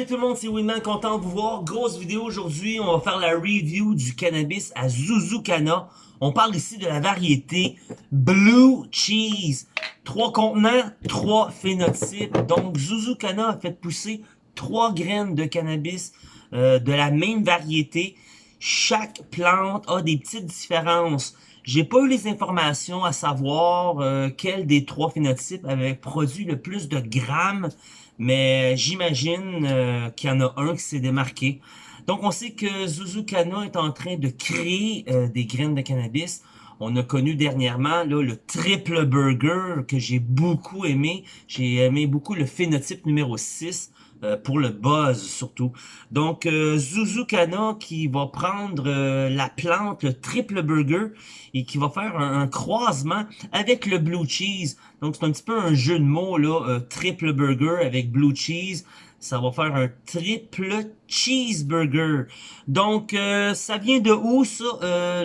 Salut tout le monde, c'est Winman, content de vous voir. Grosse vidéo aujourd'hui, on va faire la review du cannabis à Zuzukana. On parle ici de la variété Blue Cheese. Trois contenants, trois phénotypes. Donc Zuzukana a fait pousser trois graines de cannabis euh, de la même variété. Chaque plante a des petites différences. J'ai pas eu les informations à savoir euh, quel des trois phénotypes avait produit le plus de grammes, mais j'imagine euh, qu'il y en a un qui s'est démarqué. Donc on sait que Zuzukana est en train de créer euh, des graines de cannabis. On a connu dernièrement le triple burger que j'ai beaucoup aimé. J'ai aimé beaucoup le phénotype numéro 6. Euh, pour le buzz surtout. Donc euh, Zuzukana qui va prendre euh, la plante, le triple burger, et qui va faire un, croisement avec le blue cheese. Donc c'est un petit peu un jeu de mots là, triple burger avec blue cheese. Ça va faire un triple cheeseburger. Donc, ça vient de où, ça,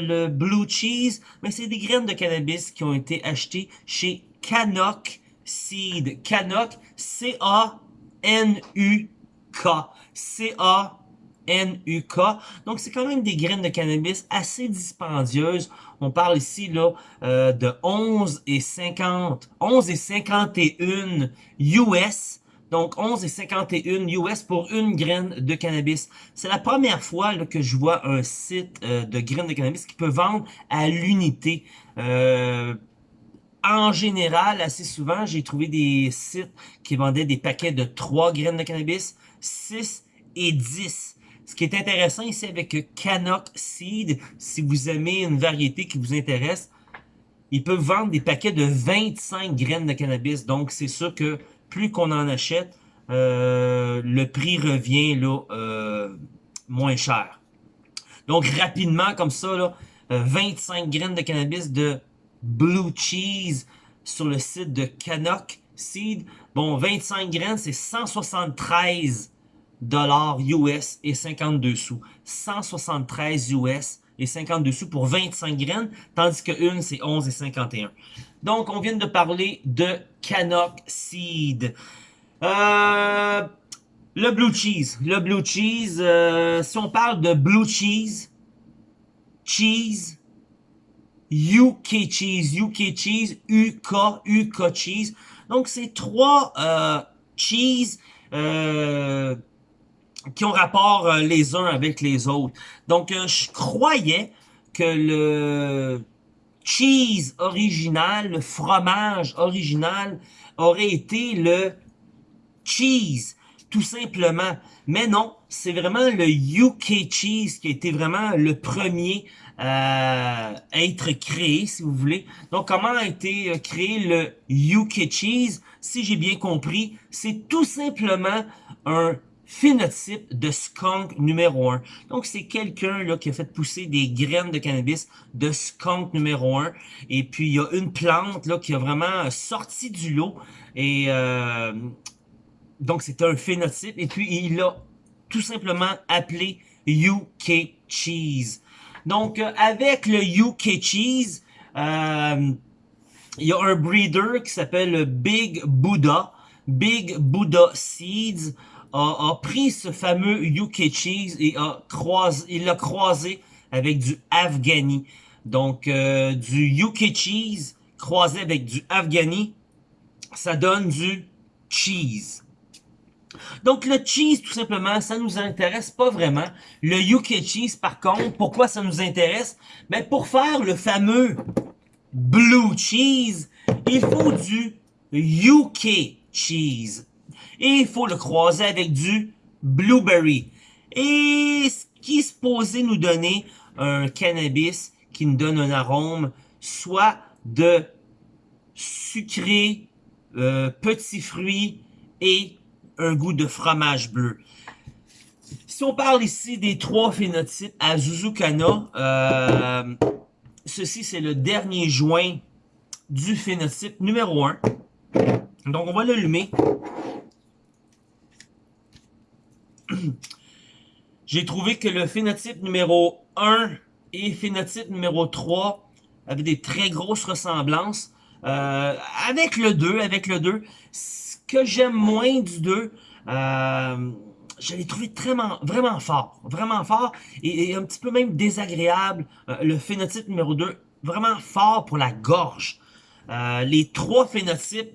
le blue cheese? Mais c'est des graines de cannabis qui ont été achetées chez Canok Seed. Canok, C-A N-U-K. C-A-N-U-K. Donc, c'est quand même des graines de cannabis assez dispendieuses. On parle ici euh, de 11 et 50, 11 et 51 US. Donc, 11 et 51 US pour une graine de cannabis. C'est la première fois que je vois un site euh, de graines de cannabis qui peut vendre à l'unité. Euh, en général, assez souvent, j'ai trouvé des sites qui vendaient des paquets de 3 graines de cannabis, 6 et 10. Ce qui est intéressant ici avec Canok Seed, si vous aimez une variété qui vous intéresse, ils peuvent vendre des paquets de 25 graines de cannabis. Donc, c'est sûr que plus qu'on en achète, euh, le prix revient là euh, moins cher. Donc, rapidement, comme ça, là, 25 euh, graines de cannabis de Blue Cheese sur le site de Canok Seed. Bon, 25 graines, c'est 173 dollars US et 52 sous. 173 US et 52 sous pour 25 graines, tandis que une, c'est 11 et 51. Donc, on vient de parler de Canok Seed. Euh, le Blue Cheese. Le Blue Cheese, euh, si on parle de Blue Cheese, cheese, UK Cheese, UK Cheese, UK, UK Cheese. Donc, c'est trois euh, cheese euh, qui ont rapport euh, les uns avec les autres. Donc, euh, je croyais que le cheese original, le fromage original, aurait été le cheese, tout simplement. Mais non, c'est vraiment le UK Cheese qui a été vraiment le premier à être créé, si vous voulez. Donc, comment a été euh, créé le UK Cheese? Si j'ai bien compris, c'est tout simplement un phénotype de skunk numéro 1. Donc, c'est quelqu'un là qui a fait pousser des graines de cannabis de skunk numéro 1. Et puis, il y a une plante là qui a vraiment sorti du lot. Et euh, donc, c'est un phénotype. Et puis, il l'a tout simplement appelé UK Cheese. Donc, avec le UK Cheese, euh, il y a un breeder qui s'appelle Big Buddha. Big Buddha Seeds a, pris ce fameux UK Cheese et a croisé, il l'a croisé avec du Afghani. Donc, euh, du UK Cheese croisé avec du Afghani, ça donne du cheese. Donc le cheese, tout simplement, ça nous intéresse pas vraiment. Le UK cheese, par contre, pourquoi ça nous intéresse? Ben, pour faire le fameux blue cheese, il faut du UK cheese. Et il faut le croiser avec du blueberry. Et ce qui est supposé nous donner un cannabis qui nous donne un arôme soit de sucré, euh, petits fruits et un goût de fromage bleu. Si on parle ici des trois phénotypes à Zuzukana, euh, ceci c'est le dernier joint du phénotype numéro 1. Donc on va l'allumer. J'ai trouvé que le phénotype numéro 1 et phénotype numéro 3 avaient des très grosses ressemblances. Euh, avec le 2, avec le 2, que j'aime moins du 2, euh, je l'ai trouvé vraiment, vraiment fort, vraiment fort, et, un petit peu même désagréable. Euh, le phénotype numéro 2, vraiment fort pour la gorge. Euh, les trois phénotypes,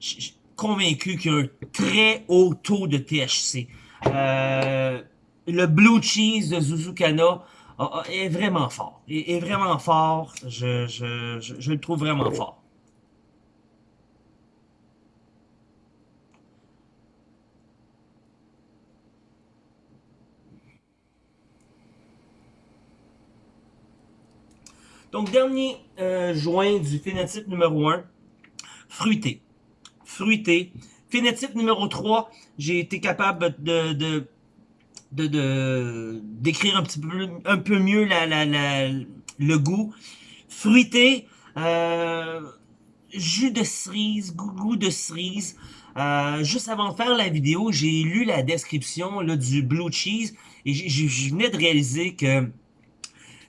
je suis convaincu qu'il y a un très haut taux de THC. Euh, le blue cheese de Zuzukana est vraiment fort, est, vraiment fort, je, je, je le trouve vraiment fort. Donc, dernier euh, joint du phénotype numéro 1, fruité. Fruité. Phénotype numéro 3, j'ai été capable de, de de d'écrire un petit peu un peu mieux la, la, le goût fruité euh, jus de cerise goût, de cerise euh, juste avant de faire la vidéo j'ai lu la description là, du blue cheese et je venais de réaliser que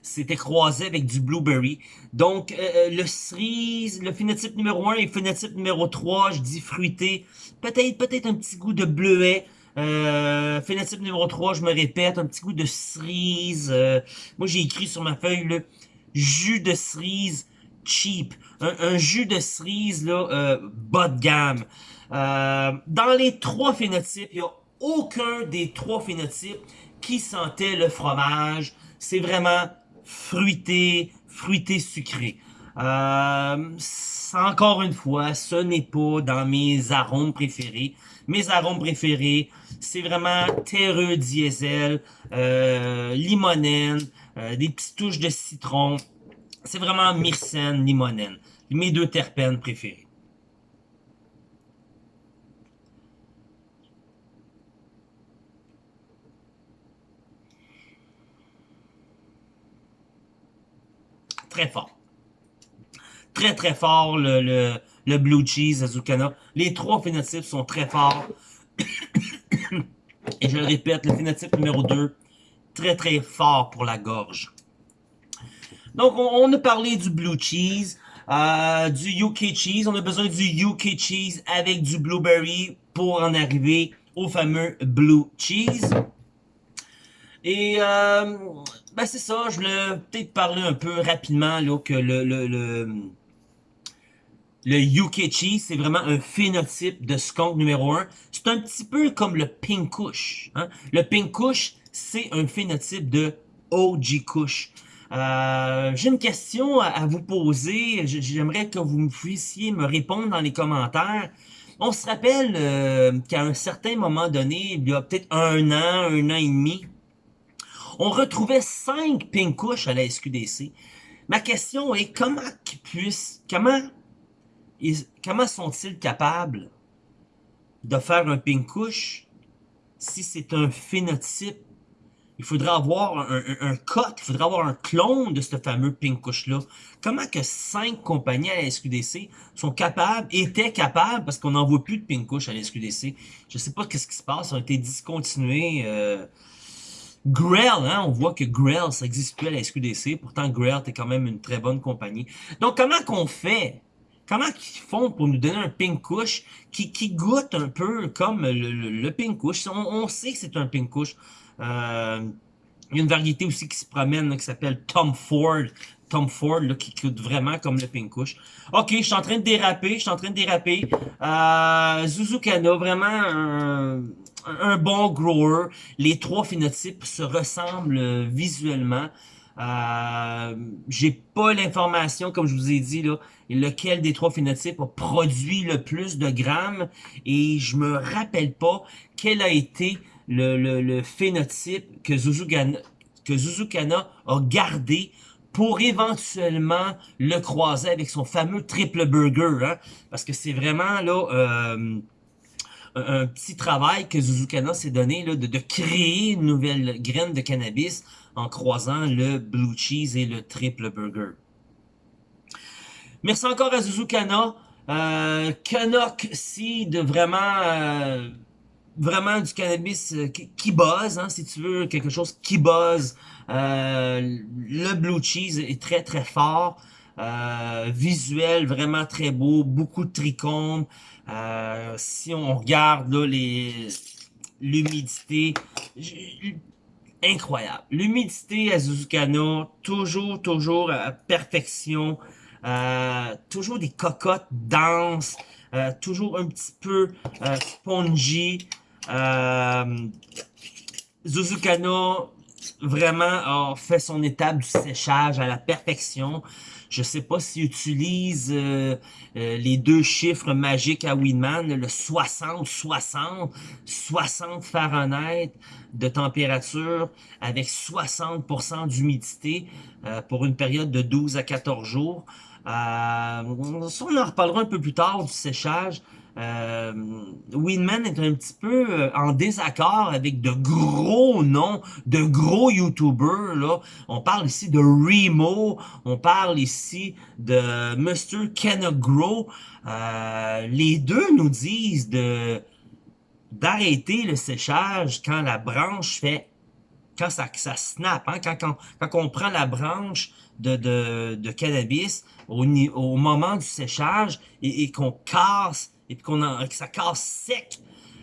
c'était croisé avec du blueberry. Donc, euh, euh, le cerise, le phénotype numéro 1 et le phénotype numéro 3, je dis fruité. Peut-être peut-être un petit goût de bleuet. Euh, phénotype numéro 3, je me répète, un petit goût de cerise. Euh, moi, j'ai écrit sur ma feuille, le jus de cerise cheap. Un, jus de cerise, là, bas de gamme. dans les trois phénotypes, il n'y a aucun des trois phénotypes qui sentait le fromage. C'est vraiment fruité, fruité sucré. Euh, encore une fois, ce n'est pas dans mes arômes préférés. Mes arômes préférés, c'est vraiment terreux diesel, euh, limonène, euh, des petites touches de citron. C'est vraiment myrcène, limonène. Mes deux terpènes préférés. très fort. Très, très fort, le, le, le Blue Cheese Azucana. Les trois phénotypes sont très forts. Et je le répète, le phénotype numéro 2, très, très fort pour la gorge. Donc, on, a parlé du Blue Cheese, euh, du UK Cheese. On a besoin du UK Cheese avec du Blueberry pour en arriver au fameux Blue Cheese. Et euh, ben c'est ça, je voulais peut-être parler un peu rapidement là, que le, le, le, le Yukichi, c'est vraiment un phénotype de skunk numéro 1. C'est un petit peu comme le Pink Kush. Hein? Le Pink Kush, c'est un phénotype de OG Kush. Euh, J'ai une question à, vous poser. J'aimerais que vous puissiez me répondre dans les commentaires. On se rappelle euh, qu'à un certain moment donné, il y a peut-être un an, un an et demi, on retrouvait cinq pinkouches à la SQDC. Ma question est comment qu'ils puissent, comment, comment sont-ils capables de faire un pinkouche si c'est un phénotype? Il faudrait avoir un, code, il faudrait avoir un clone de ce fameux pinkouche-là. Comment que cinq compagnies à la SQDC sont capables, étaient capables, parce qu'on n'en voit plus de pinkouche à la SQDC. Je sais pas qu'est-ce qui se passe, ils ont été discontinués. Euh, Grell, hein, on voit que Grell, ça existe plus à la SQDC. Pourtant, Grell est quand même une très bonne compagnie. Donc, comment qu'on fait? Comment ils font pour nous donner un pink couche qui, qui goûte un peu comme le, le, pink couche? On, on, sait que c'est un pink couche. Euh, il y a une variété aussi qui se promène qui s'appelle Tom Ford. Tom Ford là, qui goûte vraiment comme le pink couche. Ok, je suis en train de déraper, je suis en train de déraper. Euh, Zuzukana, vraiment un bon grower. Les trois phénotypes se ressemblent visuellement. Euh, j'ai pas l'information, comme je vous ai dit, là, lequel des trois phénotypes a produit le plus de grammes et je me rappelle pas quel a été le, le, phénotype que Zuzukana, que Zuzukana a gardé pour éventuellement le croiser avec son fameux triple burger. Hein, parce que c'est vraiment là... Euh, un, petit travail que Zuzukana s'est donné là, de, créer une nouvelle graine de cannabis en croisant le blue cheese et le triple burger. Merci encore à Zuzukana. Euh, Canuck Seed, vraiment, euh, vraiment du cannabis euh, qui, buzz, hein, si tu veux, quelque chose qui buzz. Euh, le blue cheese est très très fort. Visuel vraiment très beau, beaucoup de trichomes. Euh, si on regarde là, l'humidité, incroyable. L'humidité à Zuzukano, toujours, toujours à perfection. Euh, toujours des cocottes denses, euh, toujours un petit peu euh, spongy. Euh, Zuzukano vraiment a fait son étape du séchage à la perfection. Je sais pas s'il utilise euh, euh, les deux chiffres magiques à Winman, le 60, 60, 60 Fahrenheit de température avec 60% d'humidité euh, pour une période de 12 à 14 jours. ça, on en reparlera un peu plus tard du séchage. Euh, Winman est un petit peu euh, en désaccord avec de gros noms, de gros YouTubers. Là. On parle ici de Remo, on parle ici de Mr. Kenogro. Euh, les deux nous disent de d'arrêter le séchage quand la branche fait quand ça, ça snap, hein, quand, quand, quand on prend la branche de, de, de cannabis au, au moment du séchage et, et qu'on casse et qu'on que ça casse sec.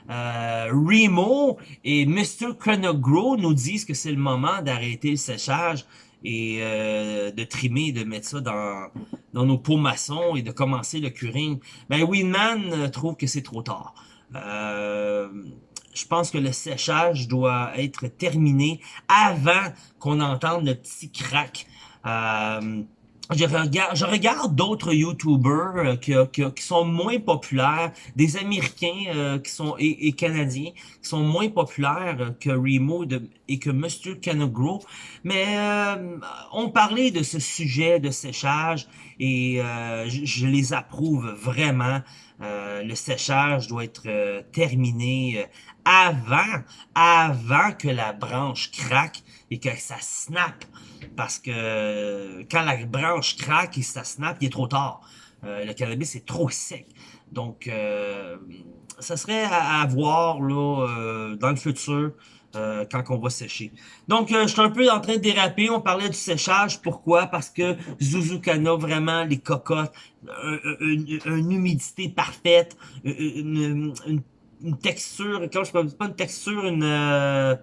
Euh, Remo et Mr. Chronogro nous disent que c'est le moment d'arrêter le séchage et euh, de trimer, de mettre ça dans, dans nos pots maçons et de commencer le curing. Ben Winman euh, trouve que c'est trop tard. Euh, je pense que le séchage doit être terminé avant qu'on entende le petit crack. Euh, je regarde, je regarde d'autres YouTubers euh, qui, qui, sont moins populaires, des Américains euh, qui sont et, Canadiens qui sont moins populaires euh, que Remo et que Mr. Canogro, mais on parlait de ce sujet de séchage et je, je, les approuve vraiment. Le séchage doit être terminé avant, avant que la branche craque et que ça snap parce que quand la branche craque et ça snap, il est trop tard. Euh, le cannabis est trop sec. Donc, euh, ça serait à, voir euh, dans le futur quand on va sécher. Donc, je suis un peu en train de déraper. On parlait du séchage. Pourquoi? Parce que Zuzukana, vraiment, les cocottes, une, humidité parfaite, une, texture, quand je ne pas une texture, une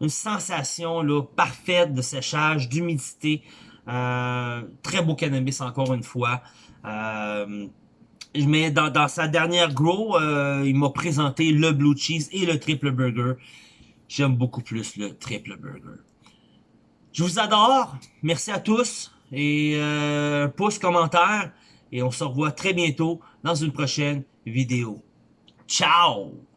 une sensation là, parfaite de séchage, d'humidité. Euh, très beau cannabis encore une fois. Euh, mais dans, dans, sa dernière grow, euh, il m'a présenté le blue cheese et le triple burger. J'aime beaucoup plus le triple burger. Je vous adore. Merci à tous. Et euh, pouce, commentaire. Et on se revoit très bientôt dans une prochaine vidéo. Ciao!